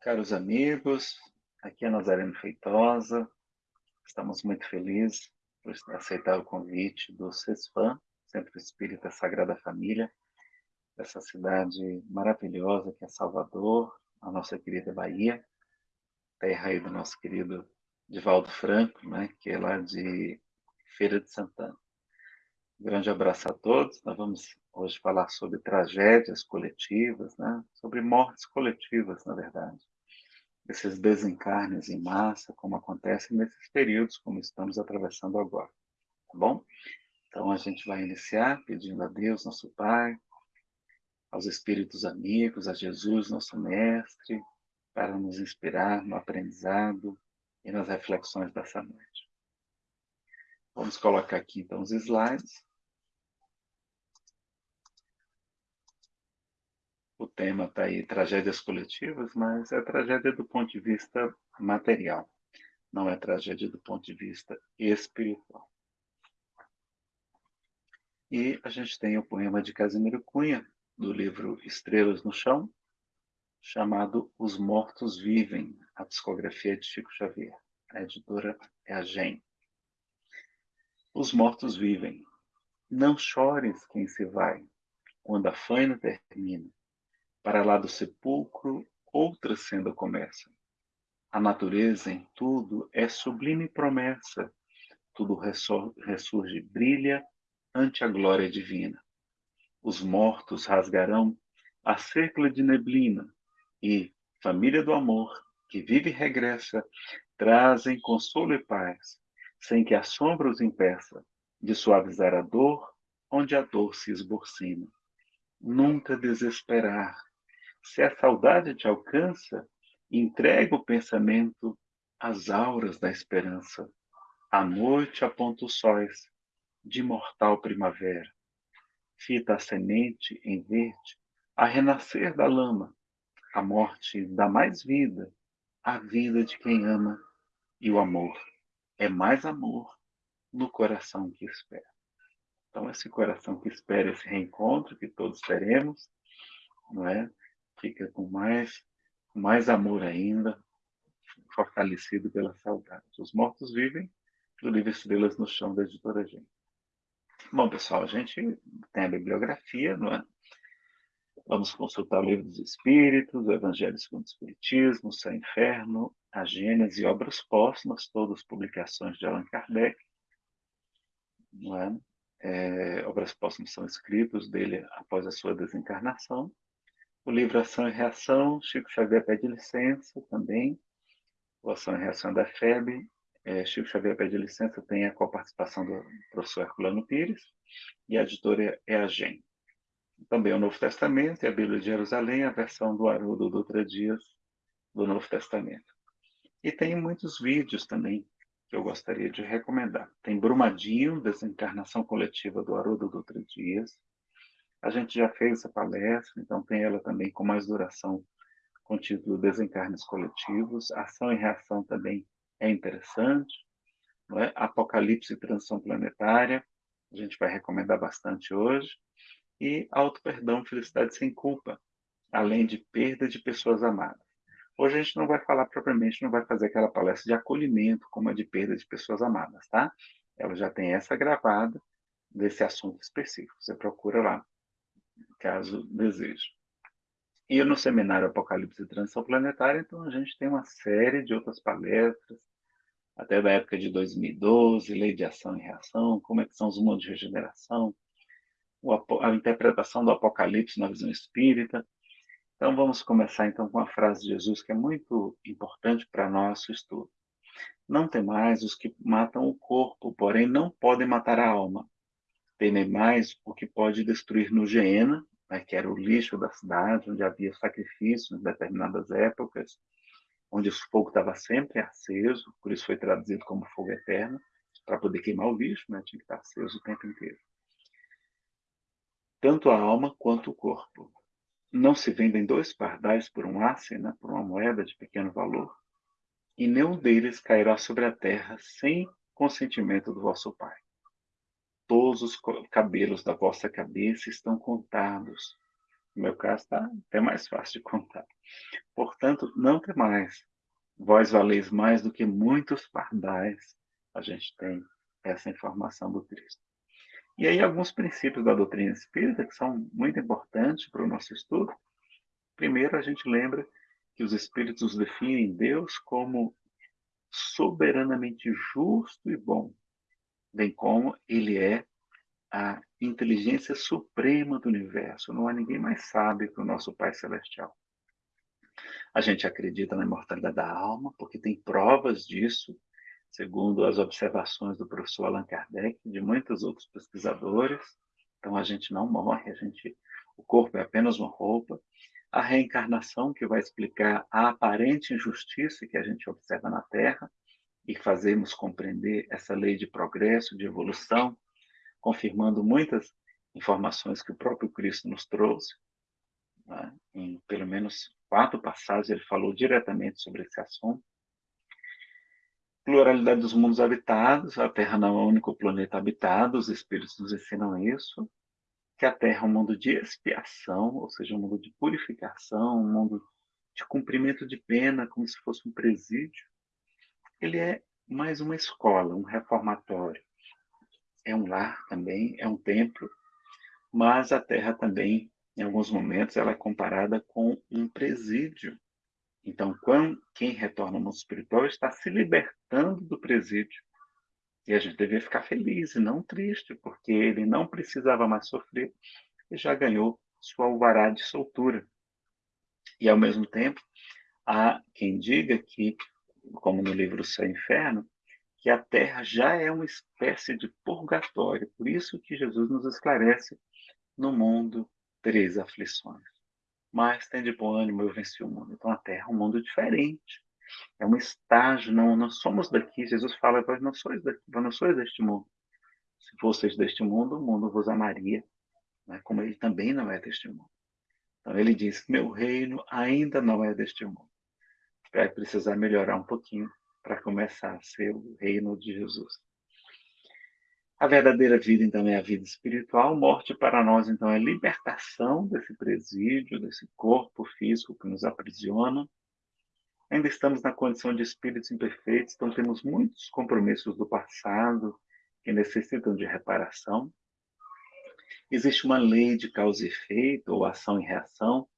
Caros amigos, aqui é Nazareno Feitosa. Estamos muito felizes por aceitar o convite do CESFAM, Centro Espírita Sagrada Família, dessa cidade maravilhosa que é Salvador, a nossa querida Bahia, terra aí do nosso querido Divaldo Franco, né, que é lá de Feira de Santana. Um grande abraço a todos. Nós vamos hoje falar sobre tragédias coletivas, né? sobre mortes coletivas, na verdade. Esses desencarnes em massa, como acontece nesses períodos, como estamos atravessando agora. Tá bom? Então, a gente vai iniciar pedindo a Deus, nosso Pai, aos espíritos amigos, a Jesus, nosso Mestre, para nos inspirar no aprendizado e nas reflexões dessa noite. Vamos colocar aqui, então, os slides. O tema está aí, tragédias coletivas, mas é tragédia do ponto de vista material, não é tragédia do ponto de vista espiritual. E a gente tem o poema de Casimiro Cunha, do livro Estrelas no Chão, chamado Os Mortos Vivem, a psicografia de Chico Xavier. A editora é a GEM. Os mortos vivem. Não chores quem se vai, quando a faina termina para lá do sepulcro, outra senda começa. A natureza em tudo é sublime promessa, tudo ressurge, brilha ante a glória divina. Os mortos rasgarão a cerca de neblina e, família do amor, que vive e regressa, trazem consolo e paz, sem que a sombra os impeça de suavizar a dor onde a dor se esborcina. Nunca desesperar, se a saudade te alcança, entrega o pensamento às auras da esperança. A noite aponta os sóis de mortal primavera. Fita a semente em verde, a renascer da lama. A morte dá mais vida, a vida de quem ama. E o amor é mais amor no coração que espera. Então, esse coração que espera esse reencontro que todos teremos, não é? Fica com mais, mais amor ainda, fortalecido pela saudade. Os mortos vivem, do livro Estrelas no Chão, da editora Gente. Bom, pessoal, a gente tem a bibliografia, não é? Vamos consultar o Livro dos Espíritos, o Evangelho segundo o Espiritismo, o Céu Inferno, a Gênesis e Obras Póstumas, todas publicações de Allan Kardec. Não é? É, obras póstumas são escritos dele após a sua desencarnação. O livro Ação e Reação, Chico Xavier pede licença também. O Ação e Reação da FEB, é, Chico Xavier pede licença, tem a coparticipação do professor Herculano Pires, e a editora é a GEM. Também o Novo Testamento e a Bíblia de Jerusalém, a versão do Haroldo Dutra Dias do Novo Testamento. E tem muitos vídeos também que eu gostaria de recomendar. Tem Brumadinho, Desencarnação Coletiva do Haroldo Dutra Dias, a gente já fez essa palestra, então tem ela também com mais duração, com o título Desencarnes Coletivos. Ação e reação também é interessante. Não é? Apocalipse e Transição Planetária, a gente vai recomendar bastante hoje. E Auto Perdão, Felicidade Sem Culpa, além de perda de pessoas amadas. Hoje a gente não vai falar propriamente, não vai fazer aquela palestra de acolhimento como a de perda de pessoas amadas, tá? Ela já tem essa gravada desse assunto específico. Você procura lá caso deseje. E no seminário Apocalipse e Transição Planetária, então a gente tem uma série de outras palestras, até da época de 2012, Lei de Ação e Reação, como é que são os mundos de regeneração, a interpretação do Apocalipse na visão espírita. Então vamos começar então com a frase de Jesus que é muito importante para nosso estudo. Não tem mais os que matam o corpo, porém não podem matar a alma temem mais o que pode destruir no Geena, né, que era o lixo da cidade, onde havia sacrifícios em determinadas épocas, onde o fogo estava sempre aceso, por isso foi traduzido como fogo eterno, para poder queimar o lixo, né, tinha que estar aceso o tempo inteiro. Tanto a alma quanto o corpo. Não se vendem dois pardais por um asse, né, por uma moeda de pequeno valor, e nenhum deles cairá sobre a terra sem consentimento do vosso Pai todos os cabelos da vossa cabeça estão contados. No meu caso, está até mais fácil de contar. Por, portanto, não temais. Vós valeis mais do que muitos pardais. A gente tem essa informação do Cristo. E aí alguns princípios da doutrina espírita que são muito importantes para o nosso estudo. Primeiro, a gente lembra que os espíritos definem Deus como soberanamente justo e bom, bem como ele é a inteligência suprema do universo. Não há ninguém mais sábio que o nosso Pai Celestial. A gente acredita na imortalidade da alma, porque tem provas disso, segundo as observações do professor Allan Kardec de muitos outros pesquisadores. Então a gente não morre, a gente, o corpo é apenas uma roupa. A reencarnação, que vai explicar a aparente injustiça que a gente observa na Terra e fazemos compreender essa lei de progresso, de evolução, confirmando muitas informações que o próprio Cristo nos trouxe. Né? Em pelo menos quatro passagens ele falou diretamente sobre esse assunto. Pluralidade dos mundos habitados, a Terra não é o único planeta habitado, os espíritos nos ensinam isso. Que a Terra é um mundo de expiação, ou seja, um mundo de purificação, um mundo de cumprimento de pena, como se fosse um presídio. Ele é mais uma escola, um reformatório é um lar também, é um templo, mas a terra também, em alguns momentos, ela é comparada com um presídio. Então, quando, quem retorna ao mundo espiritual está se libertando do presídio. E a gente deveria ficar feliz e não triste, porque ele não precisava mais sofrer e já ganhou sua alvará de soltura. E, ao mesmo tempo, há quem diga que, como no livro Céu e Inferno, que a terra já é uma espécie de purgatório. Por isso que Jesus nos esclarece no mundo três aflições. Mas tem de bom ânimo, eu venci o mundo. Então a terra é um mundo diferente. É um estágio, não, não somos daqui. Jesus fala, vós não sois daqui, vós não sois deste mundo. Se fosseis deste mundo, o mundo vos amaria, né? como ele também não é deste mundo. Então ele diz, meu reino ainda não é deste mundo. Vai precisar melhorar um pouquinho para começar a ser o reino de Jesus. A verdadeira vida, então, é a vida espiritual. Morte para nós, então, é libertação desse presídio, desse corpo físico que nos aprisiona. Ainda estamos na condição de espíritos imperfeitos, então temos muitos compromissos do passado que necessitam de reparação. Existe uma lei de causa e efeito, ou ação e reação.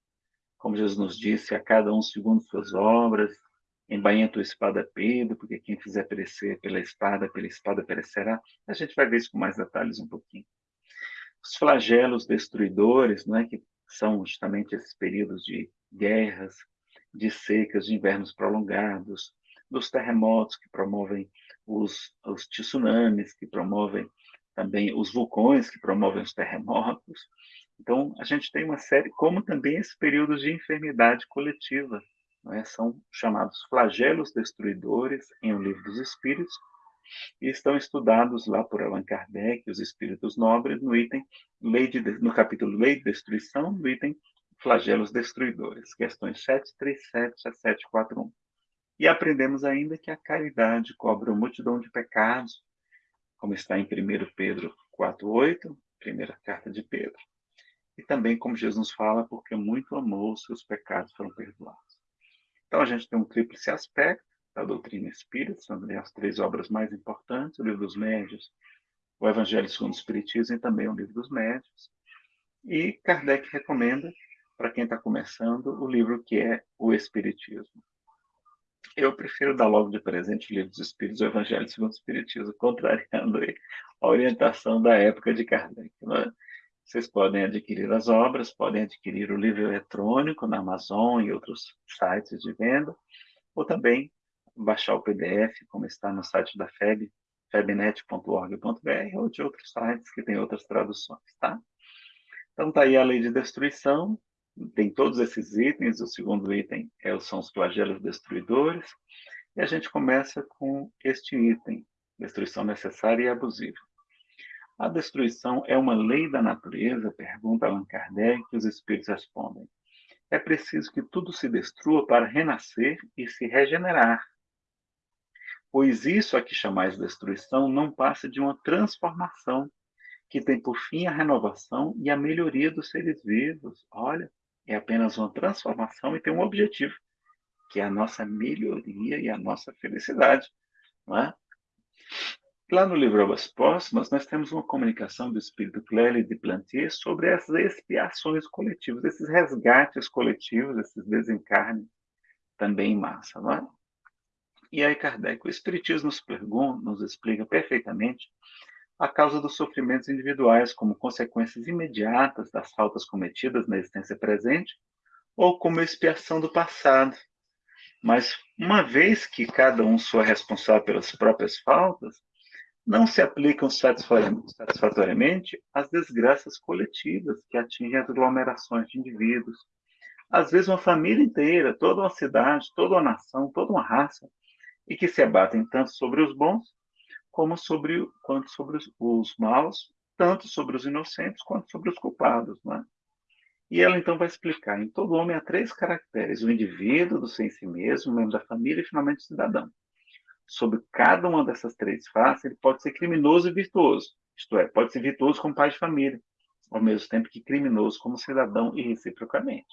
Como Jesus nos disse, a cada um segundo suas obras, embainha tua espada Pedro, porque quem fizer perecer pela espada, pela espada perecerá. A gente vai ver isso com mais detalhes um pouquinho. Os flagelos destruidores, não é, que são justamente esses períodos de guerras, de secas, de invernos prolongados, dos terremotos que promovem os, os tsunamis, que promovem também os vulcões, que promovem os terremotos. Então, a gente tem uma série, como também esses períodos de enfermidade coletiva, né, são chamados flagelos destruidores em O Livro dos Espíritos, e estão estudados lá por Allan Kardec, os espíritos nobres, no item lei de, no capítulo Lei de Destruição, no item flagelos destruidores, questões 737 a 741. E aprendemos ainda que a caridade cobre uma multidão de pecados, como está em 1 Pedro 4,8, primeira carta de Pedro. E também como Jesus fala, porque muito amou, seus pecados foram perdoados. Então, a gente tem um tríplice aspecto da doutrina espírita, são as três obras mais importantes, o Livro dos Médios, o Evangelho segundo o Espiritismo e também o Livro dos Médios. E Kardec recomenda, para quem está começando, o livro que é o Espiritismo. Eu prefiro dar logo de presente o Livro dos Espíritos, o Evangelho segundo o Espiritismo, contrariando a orientação da época de Kardec. Né? Vocês podem adquirir as obras, podem adquirir o livro eletrônico na Amazon e outros sites de venda, ou também baixar o PDF, como está no site da FEB, febnet.org.br, ou de outros sites que têm outras traduções, tá? Então, tá aí a lei de destruição, tem todos esses itens, o segundo item é, são os flagelos destruidores, e a gente começa com este item, destruição necessária e abusiva. A destruição é uma lei da natureza? Pergunta Allan Kardec, e os espíritos respondem. É preciso que tudo se destrua para renascer e se regenerar. Pois isso a que chamais destruição não passa de uma transformação, que tem por fim a renovação e a melhoria dos seres vivos. Olha, é apenas uma transformação e tem um objetivo, que é a nossa melhoria e a nossa felicidade. Não é? Lá no livro Obras Póstumas, nós temos uma comunicação do espírito Clélie de Plantier sobre essas expiações coletivas, esses resgates coletivos, esses desencarnes também em massa. Não é? E aí Kardec, o Espiritismo nos pergunta, nos explica perfeitamente a causa dos sofrimentos individuais como consequências imediatas das faltas cometidas na existência presente ou como expiação do passado. Mas uma vez que cada um sou responsável pelas próprias faltas, não se aplicam satisfatoriamente as desgraças coletivas que atingem as aglomerações de indivíduos. Às vezes, uma família inteira, toda uma cidade, toda uma nação, toda uma raça, e que se abatem tanto sobre os bons como sobre quanto sobre os, os maus, tanto sobre os inocentes quanto sobre os culpados, não é? E ela então vai explicar: em todo homem há três caracteres: o indivíduo, do ser em si mesmo, o membro da família e finalmente o cidadão sobre cada uma dessas três faces, ele pode ser criminoso e virtuoso. Isto é, pode ser virtuoso como pai de família, ao mesmo tempo que criminoso como cidadão e reciprocamente.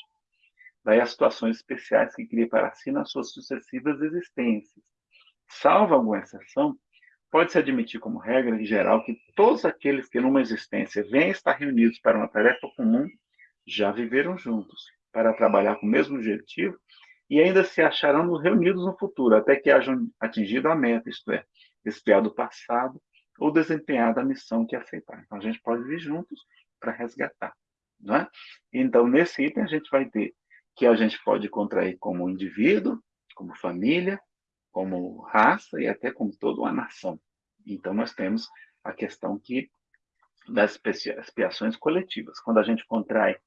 Daí as situações especiais que cria para si nas suas sucessivas existências. Salvo alguma exceção, pode-se admitir como regra em geral que todos aqueles que numa existência vêm estar reunidos para uma tarefa comum já viveram juntos, para trabalhar com o mesmo objetivo e ainda se acharão reunidos no futuro, até que hajam atingido a meta, isto é, expiado o passado ou desempenhado a missão que aceitar. Então, a gente pode vir juntos para resgatar. Não é? Então, nesse item, a gente vai ter que a gente pode contrair como indivíduo, como família, como raça e até como toda uma nação. Então, nós temos a questão que das expiações coletivas. Quando a gente contrai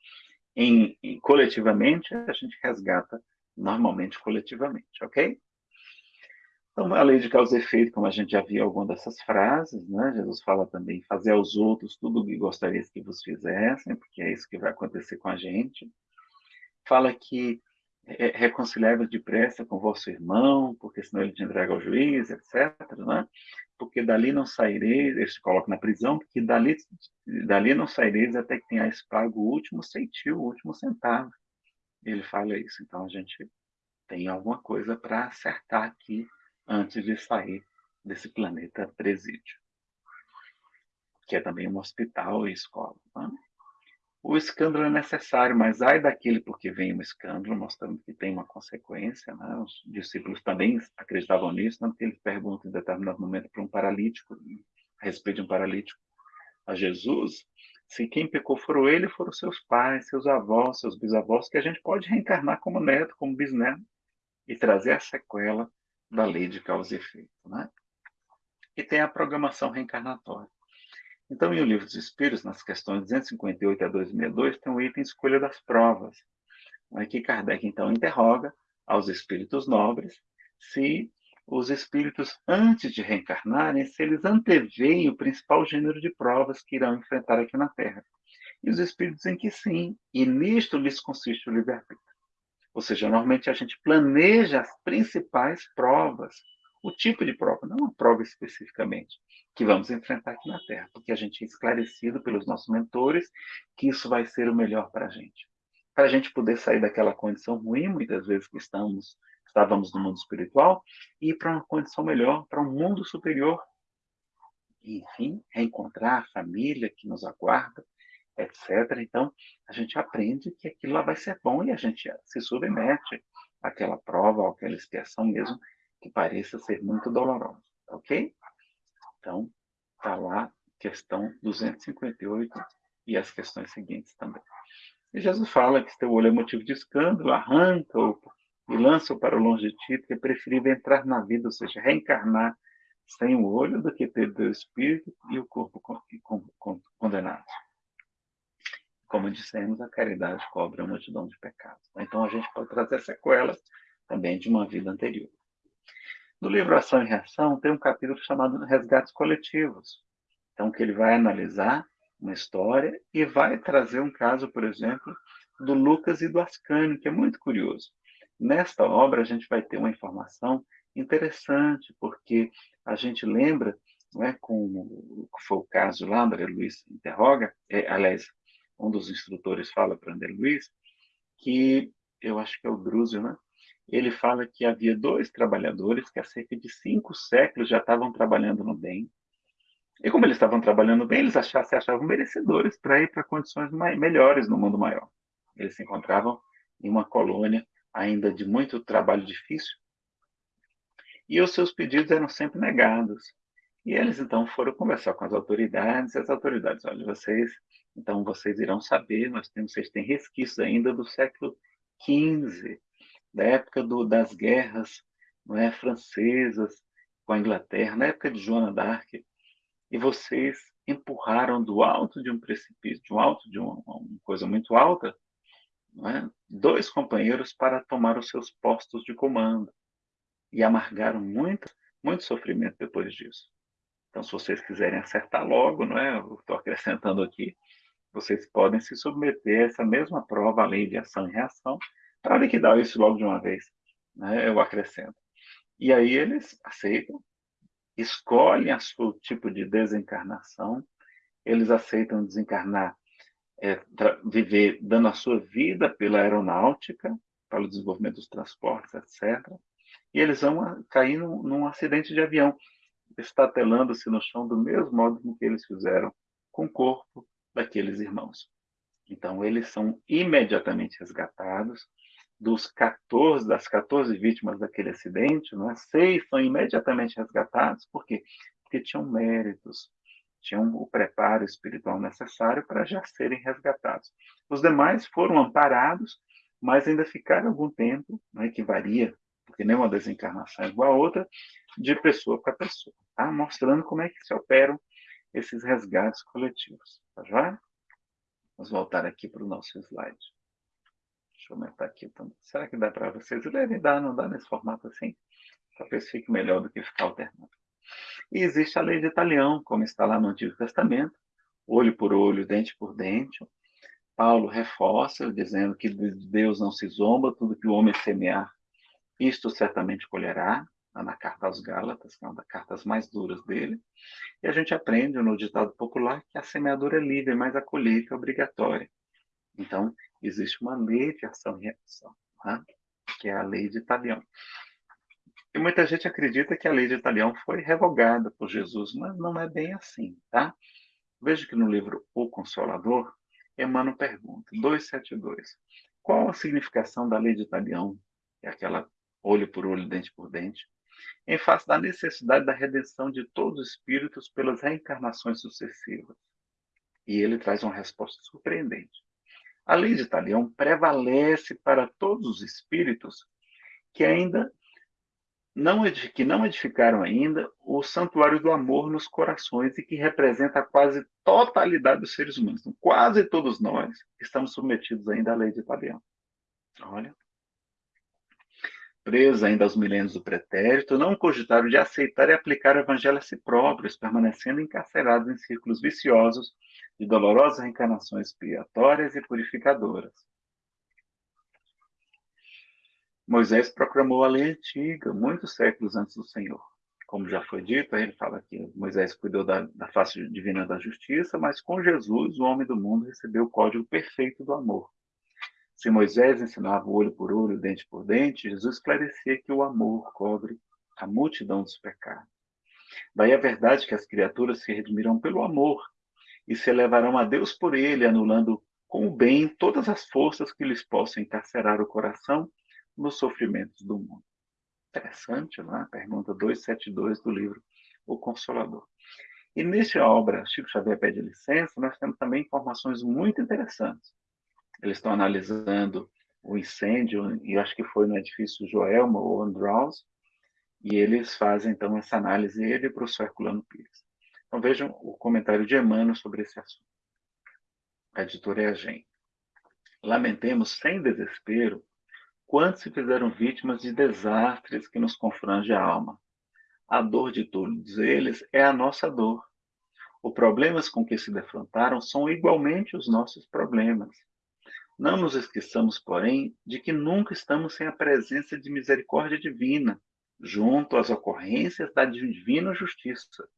em, em, coletivamente, a gente resgata normalmente coletivamente, ok? Então, a lei de causa e efeito, como a gente já viu algumas dessas frases, né? Jesus fala também, fazer aos outros tudo o que gostaria que vos fizessem, porque é isso que vai acontecer com a gente. Fala que é, reconciliável depressa com vosso irmão, porque senão ele te entrega ao juiz, etc. Né? Porque dali não saireis, ele se coloca na prisão, porque dali, dali não saireis até que tenhais pago o último centil, o último centavo ele fala isso. Então a gente tem alguma coisa para acertar aqui antes de sair desse planeta presídio, que é também um hospital e escola. Tá? O escândalo é necessário, mas ai daquele porque vem um escândalo, mostrando que tem uma consequência. Né? Os discípulos também acreditavam nisso, tanto que eles perguntam em determinado momento para um paralítico, a respeito de um paralítico, a Jesus, se quem pecou foram ele, foram seus pais, seus avós, seus bisavós, que a gente pode reencarnar como neto, como bisneto, e trazer a sequela da lei de causa e efeito. Né? E tem a programação reencarnatória. Então, em O Livro dos Espíritos, nas questões 258 a 262, tem o item Escolha das Provas, né, que Kardec, então, interroga aos espíritos nobres se os espíritos, antes de reencarnarem, se eles anteveem o principal gênero de provas que irão enfrentar aqui na Terra. E os espíritos dizem que sim, e nisto lhes consiste o livre-arbítrio. Ou seja, normalmente a gente planeja as principais provas, o tipo de prova, não uma prova especificamente, que vamos enfrentar aqui na Terra, porque a gente é esclarecido pelos nossos mentores que isso vai ser o melhor para a gente. Para a gente poder sair daquela condição ruim, muitas vezes que estamos estávamos no mundo espiritual, e ir para uma condição melhor, para um mundo superior. Enfim, reencontrar a família que nos aguarda, etc. Então, a gente aprende que aquilo lá vai ser bom e a gente se submete àquela prova, àquela expiação mesmo, que pareça ser muito dolorosa, ok? Então, está lá questão 258 e as questões seguintes também. E Jesus fala que se teu olho é motivo de escândalo, arranca-o, e lança-o para longe de ti, porque é preferível entrar na vida, ou seja, reencarnar sem o olho, do que ter o espírito e o corpo condenado. Como dissemos, a caridade cobre a multidão de pecados. Então, a gente pode trazer sequelas também de uma vida anterior. No livro Ação e Reação, tem um capítulo chamado Resgates Coletivos. Então, que ele vai analisar uma história e vai trazer um caso, por exemplo, do Lucas e do Ascânio, que é muito curioso. Nesta obra, a gente vai ter uma informação interessante, porque a gente lembra, não é, com foi o caso lá, André Luiz interroga, é, aliás, um dos instrutores fala para André Luiz, que eu acho que é o Drúzio, né? ele fala que havia dois trabalhadores que há cerca de cinco séculos já estavam trabalhando no bem. E como eles estavam trabalhando bem, eles achavam, se achavam merecedores para ir para condições melhores no mundo maior. Eles se encontravam em uma colônia ainda de muito trabalho difícil, e os seus pedidos eram sempre negados. E eles então foram conversar com as autoridades, e as autoridades, olha, vocês, então vocês irão saber, nós temos, vocês têm resquícios ainda do século XV, da época do, das guerras não é, francesas com a Inglaterra, na época de Joana d'Arc, e vocês empurraram do alto de um precipício, de um alto de uma, uma coisa muito alta, é, dois companheiros para tomar os seus postos de comando e amargaram muito, muito sofrimento depois disso. Então, se vocês quiserem acertar logo, não é? Estou acrescentando aqui, vocês podem se submeter a essa mesma prova, a lei de ação e reação, para liquidar isso logo de uma vez. Né? Eu acrescento. E aí eles aceitam, escolhem o seu tipo de desencarnação, eles aceitam desencarnar, é, viver dando a sua vida pela aeronáutica, para o desenvolvimento dos transportes, etc. E eles vão cair num, num acidente de avião, estatelando-se no chão do mesmo modo que eles fizeram com o corpo daqueles irmãos. Então, eles são imediatamente resgatados, dos 14, das 14 vítimas daquele acidente, não é? seis são imediatamente resgatados, por quê? Porque tinham méritos, tinham o preparo espiritual necessário para já serem resgatados. Os demais foram amparados, mas ainda ficaram algum tempo, né, que varia, porque nenhuma desencarnação é igual a outra, de pessoa para pessoa, tá? mostrando como é que se operam esses resgates coletivos. Tá já? Vamos voltar aqui para o nosso slide. Deixa eu aumentar aqui. Então, será que dá para vocês lerem? Dá, não dá nesse formato assim? Talvez fique melhor do que ficar alternando. E existe a lei de Italião, como está lá no Antigo Testamento, olho por olho, dente por dente. Paulo reforça, dizendo que Deus não se zomba, tudo que o homem semear, isto certamente colherá, na carta aos Gálatas, que é uma das cartas mais duras dele. E a gente aprende no ditado popular que a semeadura é livre, mas a colheita é obrigatória. Então, existe uma lei de ação e reação, né? que é a lei de Italião. E muita gente acredita que a lei de Italião foi revogada por Jesus, mas não é bem assim, tá? Veja que no livro O Consolador, Emmanuel pergunta, 272, qual a significação da lei de Italião, que é aquela olho por olho, dente por dente, em face da necessidade da redenção de todos os espíritos pelas reencarnações sucessivas? E ele traz uma resposta surpreendente. A lei de Italião prevalece para todos os espíritos que ainda não, que não edificaram ainda o santuário do amor nos corações e que representa a quase totalidade dos seres humanos. Então, quase todos nós estamos submetidos ainda à lei de Italião. Olha. Presos ainda aos milênios do pretérito, não cogitaram de aceitar e aplicar o evangelho a si próprios, permanecendo encarcerados em círculos viciosos de dolorosas reencarnações expiatórias e purificadoras. Moisés proclamou a lei antiga, muitos séculos antes do Senhor. Como já foi dito, ele fala que Moisés cuidou da, da face divina da justiça, mas com Jesus, o homem do mundo recebeu o código perfeito do amor. Se Moisés ensinava olho por olho, dente por dente, Jesus esclarecia que o amor cobre a multidão dos pecados. Daí a verdade que as criaturas se redimirão pelo amor e se elevarão a Deus por ele, anulando com o bem todas as forças que lhes possam encarcerar o coração nos sofrimentos do mundo. Interessante, não é? Pergunta 272 do livro O Consolador. E nessa obra, Chico Xavier pede licença, nós temos também informações muito interessantes. Eles estão analisando o incêndio, e acho que foi no edifício Joelma ou Andraus, e eles fazem então essa análise, ele e o professor Herculano Pires. Então vejam o comentário de Emmanuel sobre esse assunto. A editora é a gente. Lamentemos sem desespero quantos se fizeram vítimas de desastres que nos confrange a alma. A dor de todos eles é a nossa dor. Os problemas com que se defrontaram são igualmente os nossos problemas. Não nos esqueçamos, porém, de que nunca estamos sem a presença de misericórdia divina, junto às ocorrências da divina justiça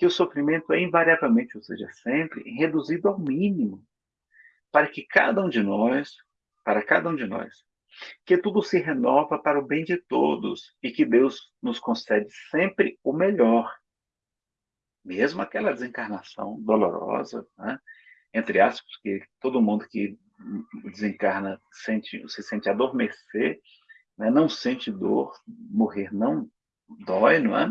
que o sofrimento é invariavelmente, ou seja, sempre, reduzido ao mínimo, para que cada um de nós, para cada um de nós, que tudo se renova para o bem de todos e que Deus nos concede sempre o melhor. Mesmo aquela desencarnação dolorosa, né? entre aspas, que todo mundo que desencarna sente, se sente adormecer, né? não sente dor, morrer não dói, não é?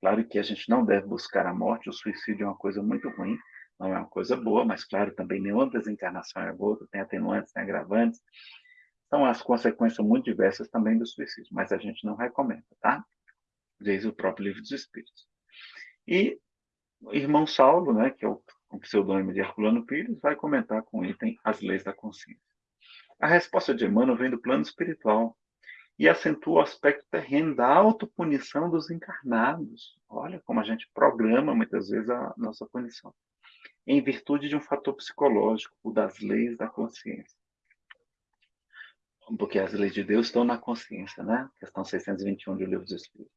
Claro que a gente não deve buscar a morte, o suicídio é uma coisa muito ruim, não é uma coisa boa, mas claro, também nenhuma desencarnação é boa, tem atenuantes, tem agravantes. São as consequências muito diversas também do suicídio, mas a gente não recomenda, tá? Diz o próprio livro dos Espíritos. E o irmão Saulo, né, que é o, o pseudônimo de Herculano Pires, vai comentar com o item As Leis da Consciência. A resposta de Emmanuel vem do plano espiritual, e acentua o aspecto terreno da autopunição dos encarnados. Olha como a gente programa muitas vezes a nossa punição, em virtude de um fator psicológico, o das leis da consciência. Porque as leis de Deus estão na consciência, né? Questão 621 do Livro dos Espíritos.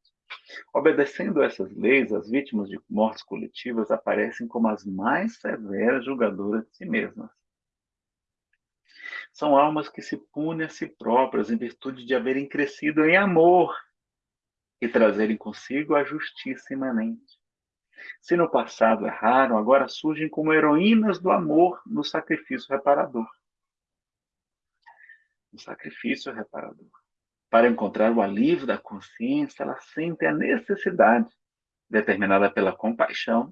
Obedecendo a essas leis, as vítimas de mortes coletivas aparecem como as mais severas julgadoras de si mesmas são almas que se punem a si próprias em virtude de haverem crescido em amor e trazerem consigo a justiça imanente. Se no passado erraram, agora surgem como heroínas do amor no sacrifício reparador. No sacrifício reparador. Para encontrar o alívio da consciência, elas sentem a necessidade, determinada pela compaixão,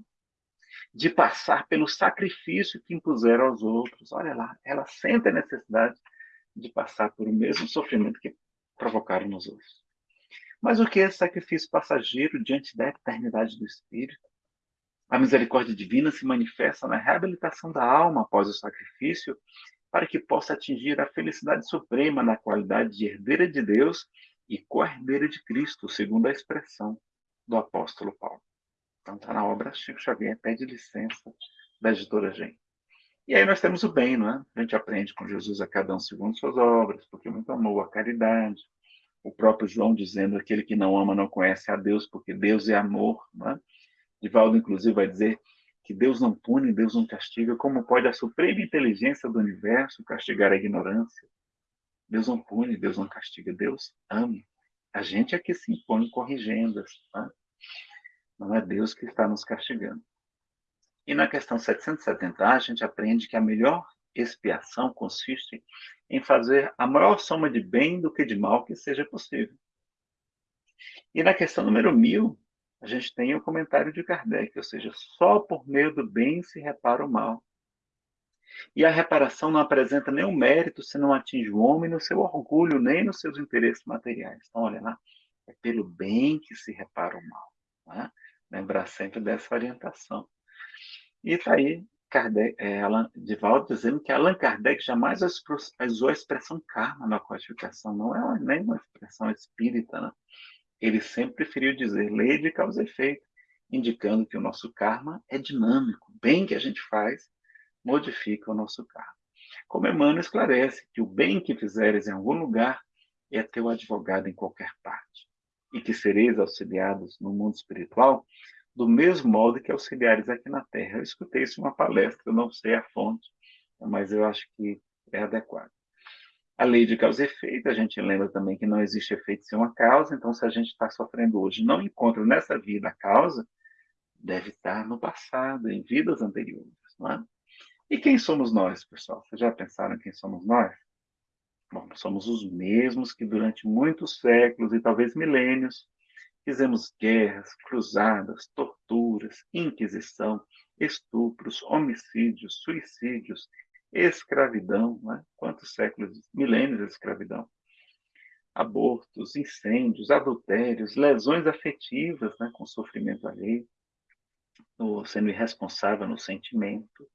de passar pelo sacrifício que impuseram aos outros. Olha lá, ela sente a necessidade de passar por o mesmo sofrimento que provocaram nos outros. Mas o que é esse sacrifício passageiro diante da eternidade do Espírito? A misericórdia divina se manifesta na reabilitação da alma após o sacrifício, para que possa atingir a felicidade suprema na qualidade de herdeira de Deus e co-herdeira de Cristo, segundo a expressão do apóstolo Paulo. Então está na obra Chico Xavier, pede licença da editora Gen. E aí nós temos o bem, não é? A gente aprende com Jesus a cada um segundo suas obras, porque muito amor, a caridade. O próprio João dizendo, aquele que não ama não conhece a Deus, porque Deus é amor, não é? Divaldo, inclusive, vai dizer que Deus não pune, Deus não castiga. Como pode a suprema inteligência do universo castigar a ignorância? Deus não pune, Deus não castiga, Deus ama. A gente é que se impõe corrigendas. Tá? Não é Deus que está nos castigando. E na questão 770, a gente aprende que a melhor expiação consiste em fazer a maior soma de bem do que de mal que seja possível. E na questão número 1000, a gente tem o comentário de Kardec, ou seja, só por meio do bem se repara o mal. E a reparação não apresenta nenhum mérito se não atinge o homem no seu orgulho, nem nos seus interesses materiais. Então, olha lá, é pelo bem que se repara o mal. Né? Lembrar sempre dessa orientação. E está aí Kardec, é, Allan, Divaldo dizendo que Allan Kardec jamais usou a expressão karma na codificação, não é nem uma expressão espírita. Né? Ele sempre preferiu dizer lei de causa e efeito, indicando que o nosso karma é dinâmico. Bem que a gente faz modifica o nosso karma. Como Emmanuel esclarece que o bem que fizeres em algum lugar é teu advogado em qualquer parte e que sereis auxiliados no mundo espiritual, do mesmo modo que auxiliares aqui na Terra. Eu escutei isso em uma palestra, não sei a fonte, mas eu acho que é adequado. A lei de causa e efeito, a gente lembra também que não existe efeito sem uma causa, então se a gente está sofrendo hoje não encontra nessa vida a causa, deve estar no passado, em vidas anteriores. Não é? E quem somos nós, pessoal? Vocês já pensaram quem somos nós? Somos os mesmos que durante muitos séculos e talvez milênios fizemos guerras, cruzadas, torturas, inquisição, estupros, homicídios, suicídios, escravidão, né? quantos séculos, milênios de escravidão, abortos, incêndios, adultérios, lesões afetivas, né? com sofrimento alheio, sendo irresponsável no sentimento,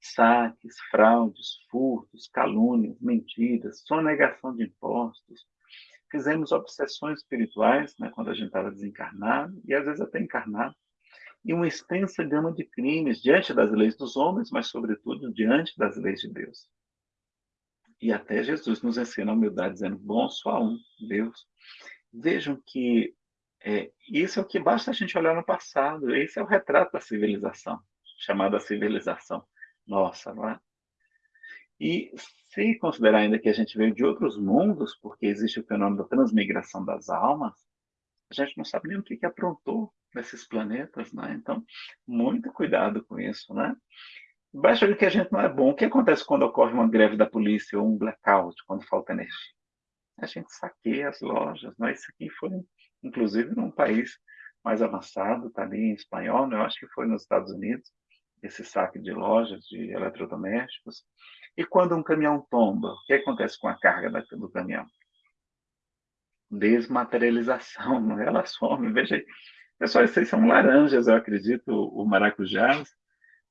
saques, fraudes, furtos, calúnias, mentiras, sonegação de impostos. Fizemos obsessões espirituais, né, quando a gente estava desencarnado, e às vezes até encarnado, e uma extensa gama de crimes diante das leis dos homens, mas, sobretudo, diante das leis de Deus. E até Jesus nos ensina a humildade, dizendo: Bom só um, Deus. Vejam que é, isso é o que basta a gente olhar no passado, esse é o retrato da civilização, chamada civilização nossa, não é? E se considerar ainda que a gente veio de outros mundos, porque existe o fenômeno da transmigração das almas, a gente não sabe nem o que, que aprontou nesses planetas, né? Então, muito cuidado com isso, né? Baixa que a gente não é bom. O que acontece quando ocorre uma greve da polícia ou um blackout, quando falta energia? A gente saqueia as lojas, né? Isso aqui foi, inclusive, num país mais avançado, tá ali em espanhol, né? eu acho que foi nos Estados Unidos, esse saque de lojas de eletrodomésticos. E quando um caminhão tomba, o que acontece com a carga do caminhão? Desmaterialização, não é? ela some. Veja aí. Pessoal, esses são laranjas, eu acredito, o maracujá.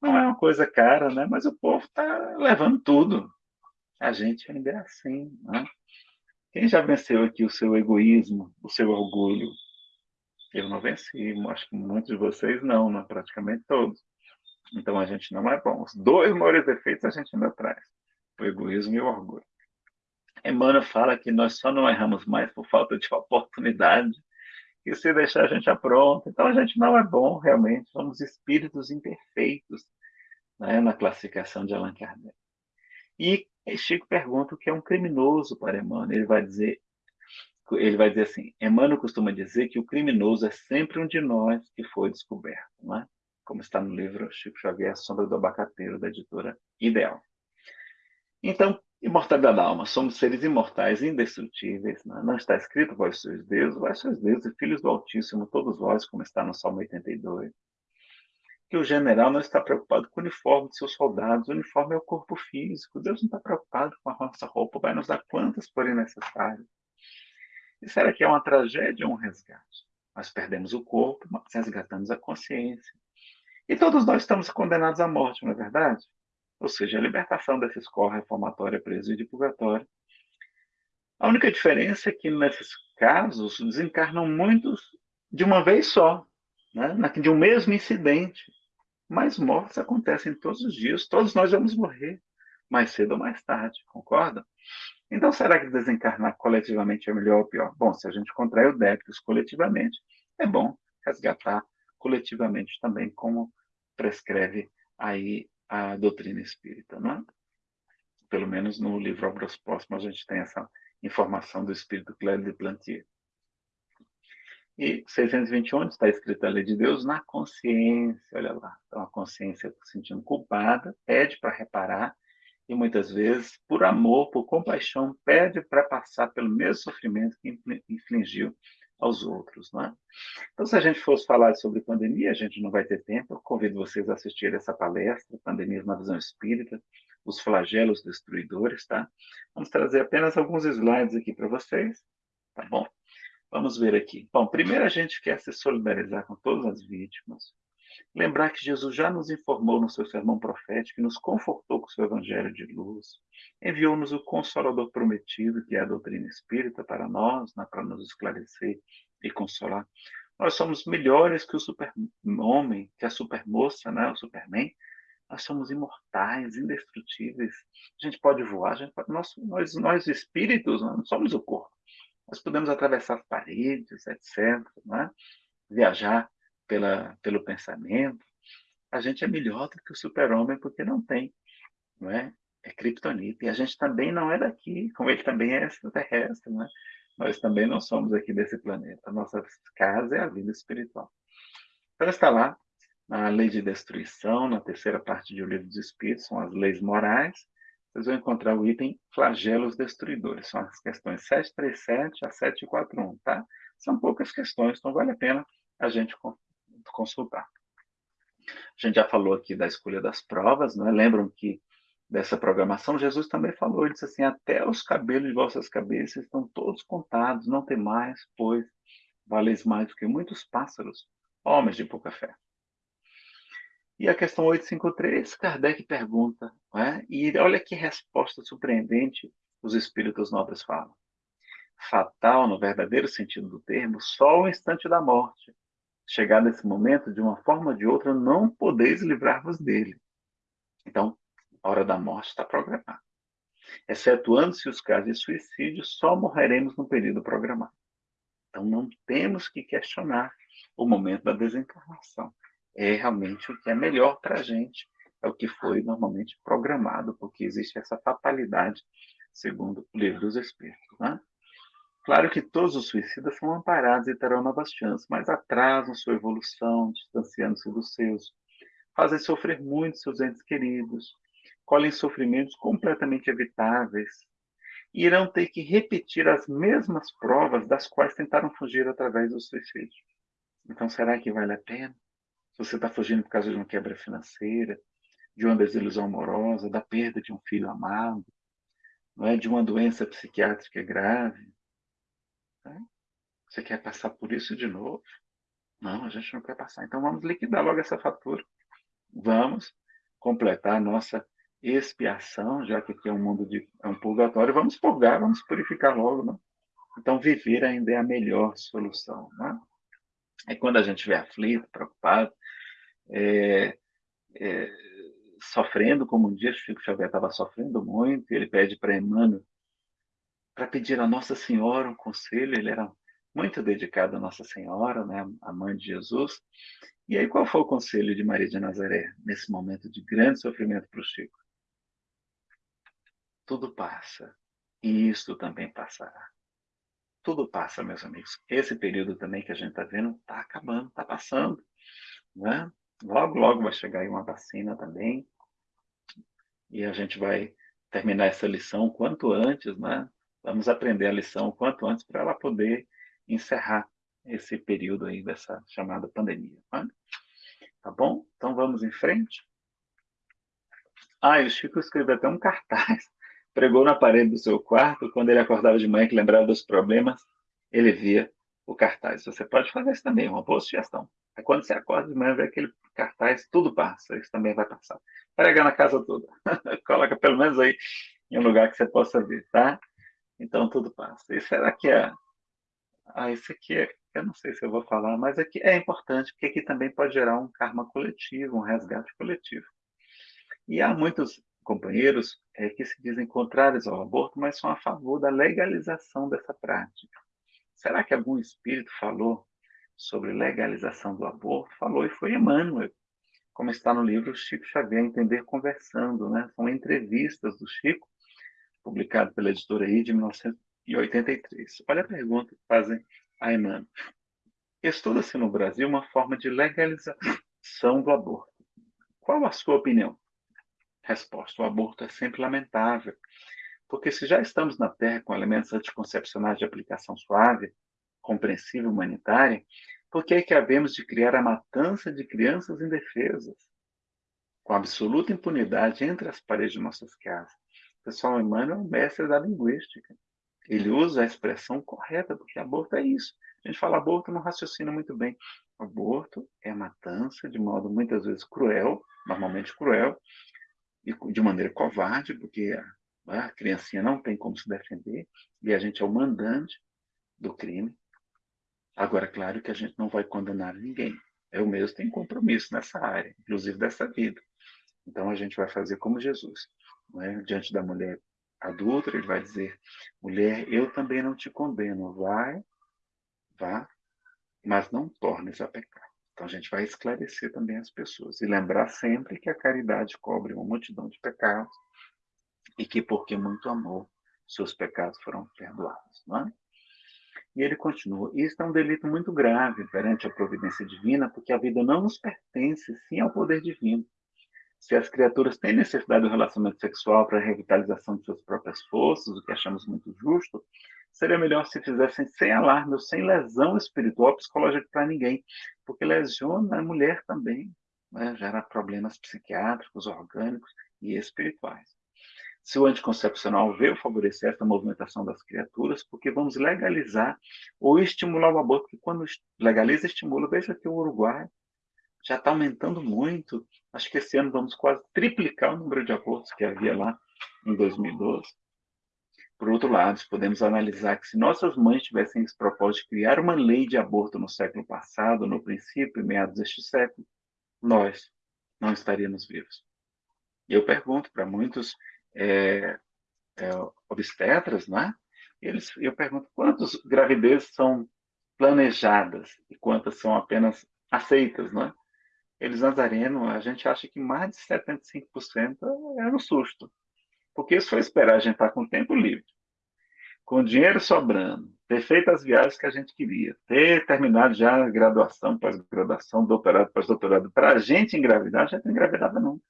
Não é uma coisa cara, né? mas o povo está levando tudo. A gente ainda é assim. Né? Quem já venceu aqui o seu egoísmo, o seu orgulho? Eu não venci, acho que muitos de vocês não, né? praticamente todos. Então a gente não é bom. Os dois maiores defeitos a gente ainda traz: o egoísmo e o orgulho. Emmanuel fala que nós só não erramos mais por falta de oportunidade, e se deixar a gente apronta. Então a gente não é bom, realmente, somos espíritos imperfeitos, né, na classificação de Allan Kardec. E Chico pergunta o que é um criminoso para Emmanuel. Ele vai dizer, ele vai dizer assim: Emmanuel costuma dizer que o criminoso é sempre um de nós que foi descoberto, né? Como está no livro Chico Xavier, Sombra do Abacateiro, da editora Ideal. Então, imortalidade da alma, somos seres imortais, indestrutíveis, né? não está escrito vós sois Deus, vós sois Deus e filhos do Altíssimo, todos vós, como está no Salmo 82. Que o general não está preocupado com o uniforme de seus soldados, o uniforme é o corpo físico, Deus não está preocupado com a nossa roupa, vai nos dar quantas forem necessárias. E será que é uma tragédia ou um resgate? Nós perdemos o corpo, mas resgatamos a consciência. E todos nós estamos condenados à morte, não é verdade? Ou seja, a libertação dessa escola reformatória, presídio e purgatório. A única diferença é que, nesses casos, desencarnam muitos de uma vez só, né? de um mesmo incidente. Mas mortes acontecem todos os dias, todos nós vamos morrer, mais cedo ou mais tarde, concorda? Então, será que desencarnar coletivamente é melhor ou pior? Bom, se a gente contrai o débitos coletivamente, é bom resgatar coletivamente também, como prescreve aí a doutrina espírita, não é? Pelo menos no livro Obras Próximas a gente tem essa informação do espírito Clério de Plantier. E 621 está escrita a lei de Deus na consciência, olha lá. Então a consciência se sentindo culpada, pede para reparar e muitas vezes, por amor, por compaixão, pede para passar pelo mesmo sofrimento que infligiu aos outros. Né? Então, se a gente fosse falar sobre pandemia, a gente não vai ter tempo. Eu convido vocês a assistir essa palestra, Pandemias na Visão Espírita, os flagelos destruidores. Tá? Vamos trazer apenas alguns slides aqui para vocês. Tá bom? Vamos ver aqui. Bom, primeiro a gente quer se solidarizar com todas as vítimas, Lembrar que Jesus já nos informou no seu sermão profético nos confortou com o seu evangelho de luz. Enviou-nos o Consolador prometido, que é a doutrina espírita, para nós, né, para nos esclarecer e consolar. Nós somos melhores que o super-homem, que a supermoça, né, o superman. Nós somos imortais, indestrutíveis. A gente pode voar, a gente pode... Nós, nós, nós espíritos, não somos o corpo. Nós podemos atravessar paredes, etc. Né? Viajar pela, pelo pensamento, a gente é melhor do que o super-homem porque não tem, não é? É kryptonita. E a gente também não é daqui, como ele também é extraterrestre, não é? Nós também não somos aqui desse planeta. Nossa casa é a vida espiritual. Então está lá na lei de destruição, na terceira parte do livro dos Espíritos, são as leis morais. Vocês vão encontrar o item flagelos destruidores. São as questões 737 a 741, tá? São poucas questões, então vale a pena a gente consultar. A gente já falou aqui da escolha das provas, né? lembram que dessa programação, Jesus também falou, ele disse assim, até os cabelos de vossas cabeças estão todos contados, não tem mais, pois valeis mais do que muitos pássaros, homens de pouca fé. E a questão 853, Kardec pergunta, né? e olha que resposta surpreendente os espíritos nobres falam. Fatal, no verdadeiro sentido do termo, só o instante da morte, Chegado esse momento, de uma forma ou de outra, não podeis livrar-vos dele. Então, a hora da morte está programada. Excetuando-se os casos de suicídio, só morreremos no período programado. Então, não temos que questionar o momento da desencarnação. É realmente o que é melhor para a gente é o que foi normalmente programado, porque existe essa fatalidade, segundo o livro dos Espíritos. Né? Claro que todos os suicidas são amparados e terão novas chances, mas atrasam sua evolução, distanciando-se dos seus, fazem sofrer muito seus entes queridos, colhem sofrimentos completamente evitáveis, e irão ter que repetir as mesmas provas das quais tentaram fugir através do suicídio. Então, será que vale a pena? Se você está fugindo por causa de uma quebra financeira, de uma desilusão amorosa, da perda de um filho amado, não é? de uma doença psiquiátrica grave. Você quer passar por isso de novo? Não, a gente não quer passar. Então vamos liquidar logo essa fatura. Vamos completar a nossa expiação, já que aqui é um mundo de é um purgatório, vamos purgar, vamos purificar logo, né? Então viver ainda é a melhor solução, né? É quando a gente estiver aflito, preocupado, é, é, sofrendo, como um dia Chico Xavier estava sofrendo muito, ele pede para Emmanuel para pedir a Nossa Senhora um conselho, ele era muito dedicado a Nossa Senhora, né, a mãe de Jesus. E aí qual foi o conselho de Maria de Nazaré nesse momento de grande sofrimento para o Chico? Tudo passa, e isto também passará. Tudo passa, meus amigos. Esse período também que a gente está vendo está acabando, está passando. Né? Logo, logo vai chegar aí uma vacina também. E a gente vai terminar essa lição quanto antes, né? Vamos aprender a lição o quanto antes para ela poder encerrar esse período aí dessa chamada pandemia. Né? Tá bom? Então vamos em frente. Ah, o Chico escreveu até um cartaz pregou na parede do seu quarto, quando ele acordava de manhã que lembrava dos problemas, ele via o cartaz. Você pode fazer isso também, uma boa sugestão. É quando você acorda de manhã, vê aquele cartaz, tudo passa, isso também vai passar. Prega na casa toda. Coloca pelo menos aí em um lugar que você possa ver, tá? Então tudo passa. E será que é. Ah, isso aqui é. Eu não sei se eu vou falar, mas aqui é importante, porque aqui também pode gerar um karma coletivo, um resgate coletivo. E há muitos companheiros é, que se dizem contrários ao aborto, mas são a favor da legalização dessa prática. Será que algum espírito falou sobre legalização do aborto? Falou e foi Emmanuel, como está no livro Chico Xavier, Entender Conversando. Né? São entrevistas do Chico, publicado pela editora I de 1983. Olha a pergunta que fazem a Emmanuel. Estuda-se no Brasil uma forma de legalização do aborto. Qual a sua opinião? Resposta: o aborto é sempre lamentável, porque se já estamos na Terra com elementos anticoncepcionais de aplicação suave, compreensível humanitária, por que é que havemos de criar a matança de crianças indefesas? Com absoluta impunidade entre as paredes de nossas casas. O pessoal Emmanuel é um mestre da linguística. Ele usa a expressão correta, porque aborto é isso. A gente fala aborto, não raciocina muito bem. Aborto é matança de modo muitas vezes cruel, normalmente cruel, e de maneira covarde, porque a, a criancinha não tem como se defender, e a gente é o mandante do crime. Agora, claro que a gente não vai condenar ninguém. Eu mesmo tenho compromisso nessa área, inclusive dessa vida. Então a gente vai fazer como Jesus. É? Diante da mulher adulta, ele vai dizer: mulher, eu também não te condeno. Vai, vá, mas não tornes a pecar. Então a gente vai esclarecer também as pessoas e lembrar sempre que a caridade cobre uma multidão de pecados e que porque muito amor seus pecados foram perdoados, não é? E ele continua: Isso é um delito muito grave perante a providência divina, porque a vida não nos pertence, sim ao poder divino. Se as criaturas têm necessidade do relacionamento sexual para a revitalização de suas próprias forças, o que achamos muito justo, seria melhor se fizessem sem alarme ou sem lesão espiritual ou psicológica para ninguém, porque lesiona a mulher também, né? gera problemas psiquiátricos, orgânicos e espirituais. Se o anticoncepcional veio favorecer essa movimentação das criaturas, porque vamos legalizar ou estimular o aborto, quando legaliza, estimula. Veja que o Uruguai já está aumentando muito. Acho que esse ano vamos quase triplicar o número de abortos que havia lá em 2012. Por outro lado, podemos analisar que se nossas mães tivessem esse propósito de criar uma lei de aborto no século passado, no princípio meados deste século, nós não estaríamos vivos. E eu pergunto para muitos é, é, obstetras, né? Eles, eu pergunto quantas gravidezes são planejadas e quantas são apenas aceitas, né? Eles Nazareno, a gente acha que mais de 75% é no susto. Porque isso foi esperar a gente estar com tempo livre, com dinheiro sobrando, ter feito as viagens que a gente queria, ter terminado já a graduação, pós-graduação, doutorado, pós-doutorado. Para a gente engravidar, já não engravidava nunca.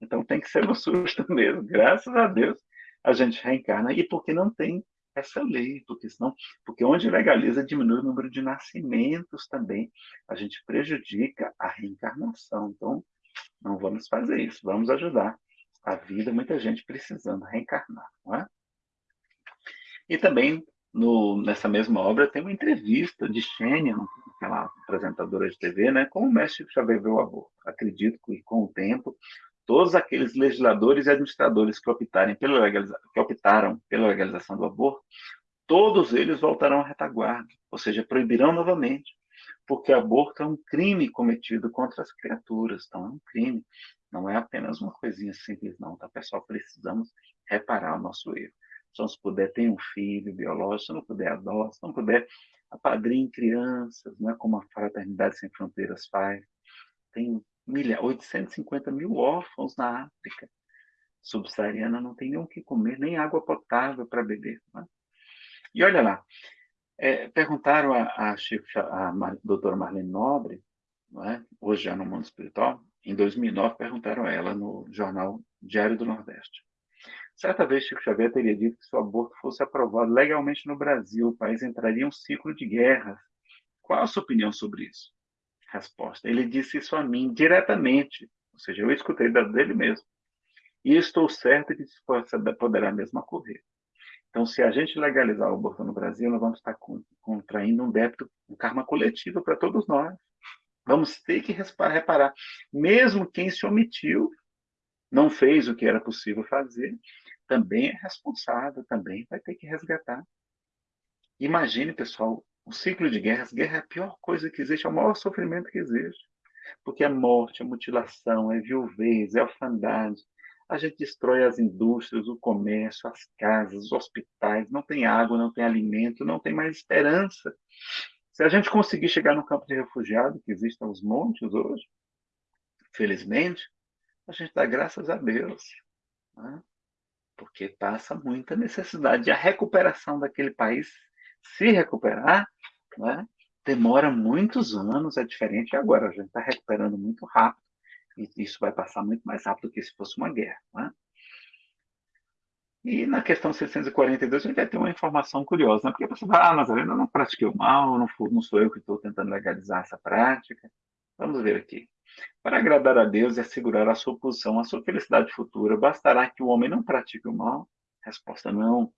Então tem que ser no susto mesmo. Graças a Deus a gente reencarna. E porque não tem essa lei, porque senão, porque onde legaliza diminui o número de nascimentos também, a gente prejudica a reencarnação. Então, não vamos fazer isso, vamos ajudar a vida, muita gente precisando reencarnar, não é? E também no, nessa mesma obra tem uma entrevista de Xênia, aquela apresentadora de TV, né, com o mestre Xavier aborto. Acredito que com o tempo todos aqueles legisladores e administradores que, optarem pela que optaram pela legalização do aborto, todos eles voltarão à retaguarda, ou seja, proibirão novamente, porque aborto é um crime cometido contra as criaturas, então é um crime, não é apenas uma coisinha simples não, tá pessoal? Precisamos reparar o nosso erro. Se não puder, ter um filho biológico, se não puder, adote, se não puder, apadrinhe crianças, né, como a Fraternidade Sem Fronteiras faz. Tem milha, 850 mil órfãos na África subsaariana, não tem nem o que comer, nem água potável para beber. Né? E olha lá, é, perguntaram a, a, a doutora Marlene Nobre, é? hoje já no mundo espiritual, em 2009 perguntaram a ela no jornal Diário do Nordeste. Certa vez Chico Xavier teria dito que se o aborto fosse aprovado legalmente no Brasil, o país entraria em um ciclo de guerras. Qual a sua opinião sobre isso? Resposta. Ele disse isso a mim diretamente, ou seja, eu escutei dele mesmo. E estou certo que isso poderá mesmo ocorrer. Então, se a gente legalizar o aborto no Brasil, nós vamos estar contraindo um débito, um karma coletivo para todos nós. Vamos ter que reparar. Mesmo quem se omitiu, não fez o que era possível fazer, também é responsável, também vai ter que resgatar. Imagine, pessoal, o ciclo de guerras, guerra é a pior coisa que existe, é o maior sofrimento que existe. Porque é morte, é mutilação, é viuvez, é orfandade. A gente destrói as indústrias, o comércio, as casas, os hospitais, não tem água, não tem alimento, não tem mais esperança. Se a gente conseguir chegar no campo de refugiado, que existem os montes hoje, felizmente, a gente dá graças a Deus. Né? Porque passa muita necessidade. A recuperação daquele país se recuperar, né, demora muitos anos, é diferente agora. A gente está recuperando muito rápido, e isso vai passar muito mais rápido do que se fosse uma guerra. Né? E na questão 642, a gente vai ter uma informação curiosa, né? porque a pessoa fala, ah, Nazareno, eu não pratiquei o mal, não, fui, não sou eu que estou tentando legalizar essa prática. Vamos ver aqui. Para agradar a Deus e assegurar a sua posição, a sua felicidade futura, bastará que o homem não pratique o mal? Resposta não.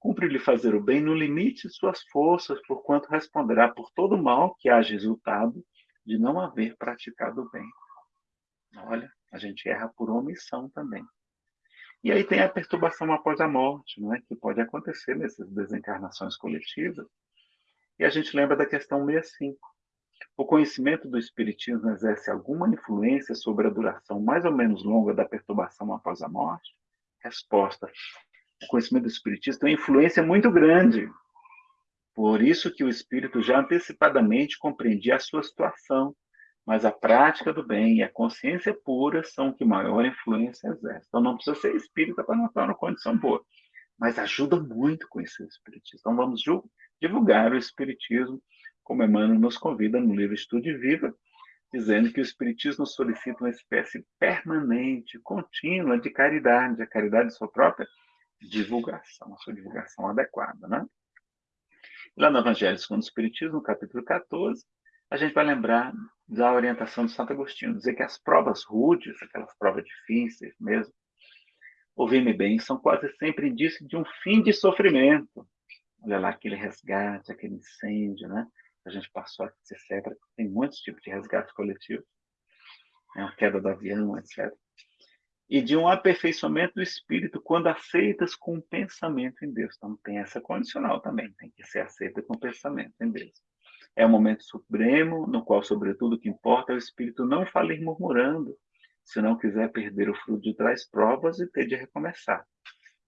Cumpre-lhe fazer o bem no limite de suas forças, porquanto responderá por todo mal que haja resultado de não haver praticado o bem. Olha, a gente erra por omissão também. E aí tem a perturbação após a morte, não é? que pode acontecer nessas desencarnações coletivas. E a gente lembra da questão 65. O conhecimento do Espiritismo exerce alguma influência sobre a duração mais ou menos longa da perturbação após a morte? Resposta: o conhecimento do Espiritismo tem uma influência muito grande. Por isso que o Espírito já antecipadamente compreendia a sua situação, mas a prática do bem e a consciência pura são que maior influência exerce. Então não precisa ser espírita para não estar numa condição boa, mas ajuda muito conhecer o Espiritismo. Então vamos divulgar o Espiritismo, como Emmanuel nos convida no livro Estude Viva, dizendo que o Espiritismo solicita uma espécie permanente, contínua de caridade, a caridade de sua própria divulgação, a sua divulgação adequada. Né? Lá no Evangelho segundo o Espiritismo, capítulo 14, a gente vai lembrar da orientação de Santo Agostinho, dizer que as provas rudes, aquelas provas difíceis mesmo, ouvir-me bem, são quase sempre indício de um fim de sofrimento. Olha lá, aquele resgate, aquele incêndio, né? A gente passou, etc. Tem muitos tipos de resgate coletivo. Né? A queda do avião, etc e de um aperfeiçoamento do espírito quando aceitas com pensamento em Deus. Então tem essa condicional também, tem que ser aceita com pensamento em Deus. É um momento supremo no qual, sobretudo, o que importa é o espírito não falir murmurando, se não quiser perder o fruto de trás provas e ter de recomeçar.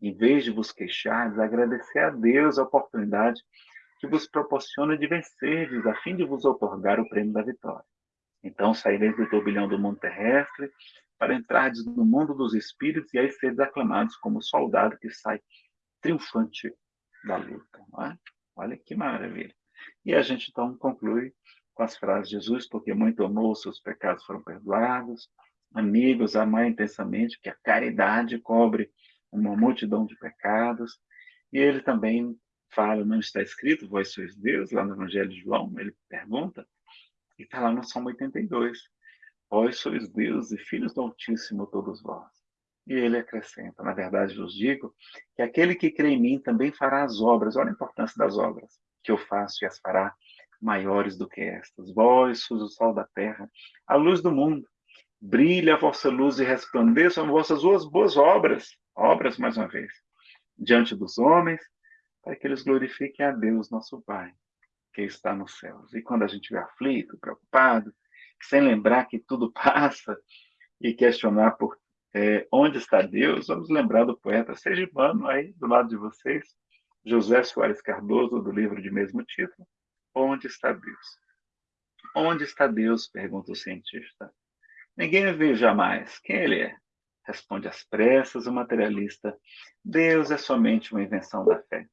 Em vez de vos queixar, agradecer a Deus a oportunidade que vos proporciona de vencer, a fim de vos otorgar o prêmio da vitória. Então saireis do turbilhão do mundo terrestre para entrar no mundo dos espíritos e aí seres aclamados como soldado que sai triunfante da luta. É? Olha que maravilha. E a gente então conclui com as frases de Jesus, porque muito amou, seus pecados foram perdoados. Amigos, amai intensamente, que a caridade cobre uma multidão de pecados. E ele também fala, não está escrito, vós sois Deus, lá no Evangelho de João, ele pergunta, e está lá no Salmo 82, vós sois Deus e filhos do Altíssimo todos vós. E ele acrescenta, na verdade vos digo, que aquele que crê em mim também fará as obras, olha a importância das obras, que eu faço e as fará maiores do que estas. Vós sois o sol da terra, a luz do mundo. Brilhe a vossa luz e resplandeçam vossas boas obras, obras mais uma vez, diante dos homens, para que eles glorifiquem a Deus, nosso Pai, que está nos céus. E quando a gente estiver aflito, preocupado, sem lembrar que tudo passa e questionar por é, onde está Deus, vamos lembrar do poeta Sergipano aí do lado de vocês, José Soares Cardoso, do livro de mesmo título, Onde está Deus? Onde está Deus? pergunta o cientista. Ninguém viu jamais. Quem ele é? Responde às pressas o materialista. Deus é somente uma invenção da fé.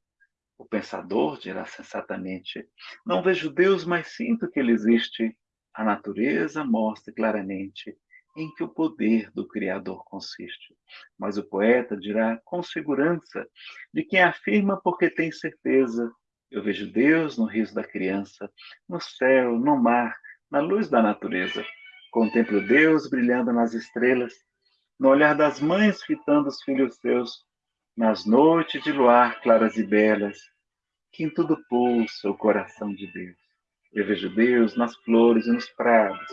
O pensador dirá sensatamente: Não vejo Deus, mas sinto que ele existe. A natureza mostra claramente em que o poder do Criador consiste. Mas o poeta dirá com segurança de quem afirma porque tem certeza. Eu vejo Deus no riso da criança, no céu, no mar, na luz da natureza. Contemplo Deus brilhando nas estrelas, no olhar das mães fitando os filhos seus, nas noites de luar claras e belas, que em tudo pulsa o coração de Deus. Eu vejo Deus nas flores e nos prados,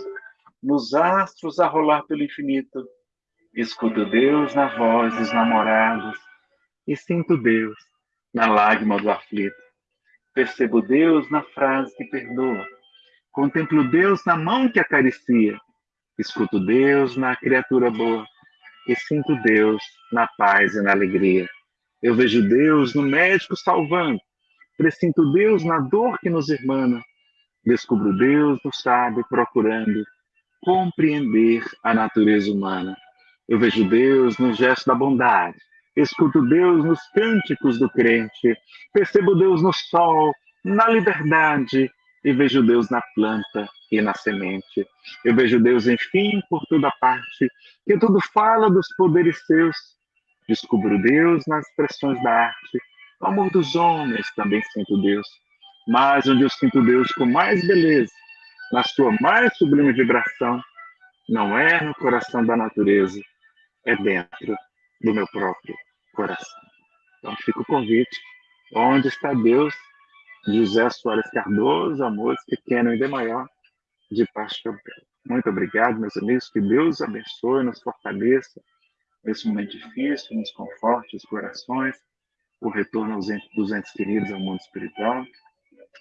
nos astros a rolar pelo infinito. Escuto Deus na voz dos namorados e sinto Deus na lágrima do aflito. Percebo Deus na frase que perdoa. Contemplo Deus na mão que acaricia. Escuto Deus na criatura boa e sinto Deus na paz e na alegria. Eu vejo Deus no médico salvando, presinto Deus na dor que nos irmana, descubro Deus no sábio procurando compreender a natureza humana. Eu vejo Deus no gesto da bondade, escuto Deus nos cânticos do crente, percebo Deus no sol, na liberdade, e vejo Deus na planta e na semente. Eu vejo Deus, enfim, por toda parte, que tudo fala dos poderes seus. Descubro Deus nas expressões da arte. No amor dos homens também sinto Deus. Mas onde eu sinto Deus com mais beleza, na sua mais sublime vibração, não é no coração da natureza, é dentro do meu próprio coração. Então fica o convite. Onde está Deus? José Soares Cardoso, a música Pequeno e D maior, de Pastor Muito obrigado, meus amigos. Que Deus abençoe, nos fortaleça nesse momento difícil, nos conforte os corações, o retorno aos dos entes queridos ao mundo espiritual.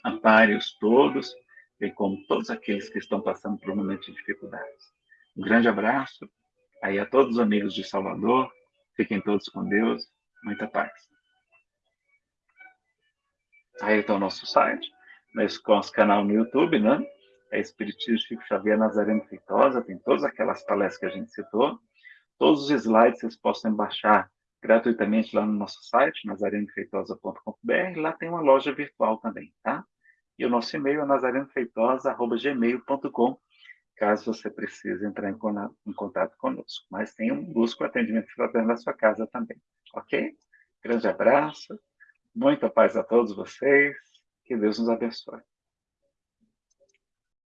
Ampare-os todos, bem como todos aqueles que estão passando por um momento de dificuldades. Um grande abraço aí a todos os amigos de Salvador. Fiquem todos com Deus. Muita paz. Aí está o nosso site, nosso canal no YouTube, né? É Espiritismo Chico Xavier Nazareno Feitosa, tem todas aquelas palestras que a gente citou. Todos os slides vocês possam baixar gratuitamente lá no nosso site, nazarenofeitosa.com.br. Lá tem uma loja virtual também, tá? E o nosso e-mail é nazarenofeitosa.gmail.com, caso você precise entrar em, em contato conosco. Mas tem um busco atendimento fraterno na sua casa também, ok? Grande abraço. Muita paz a todos vocês. Que Deus nos abençoe.